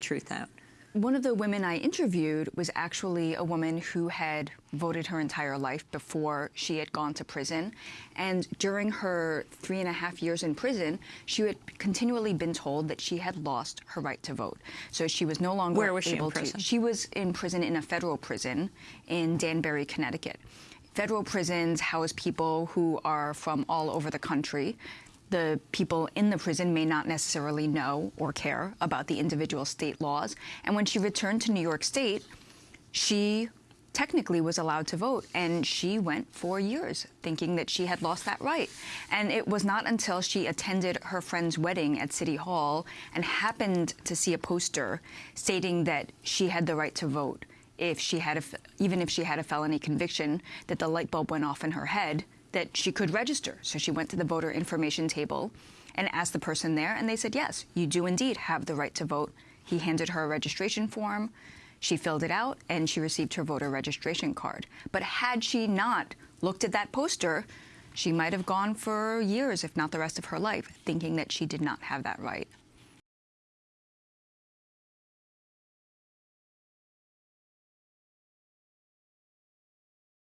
truth out. One of the women I interviewed was actually a woman who had voted her entire life before she had gone to prison. And during her three and a half years in prison, she had continually been told that she had lost her right to vote. So she was no longer Where was she able in prison? to. She was in prison in a federal prison in Danbury, Connecticut. Federal prisons house people who are from all over the country the people in the prison may not necessarily know or care about the individual state laws. And when she returned to New York State, she technically was allowed to vote and she went for years thinking that she had lost that right and it was not until she attended her friend's wedding at city hall and happened to see a poster stating that she had the right to vote if she had a, even if she had a felony conviction that the light bulb went off in her head that she could register. So she went to the voter information table and asked the person there, and they said, Yes, you do indeed have the right to vote. He handed her a registration form. She filled it out and she received her voter registration card. But had she not looked at that poster, she might have gone for years, if not the rest of her life, thinking that she did not have that right.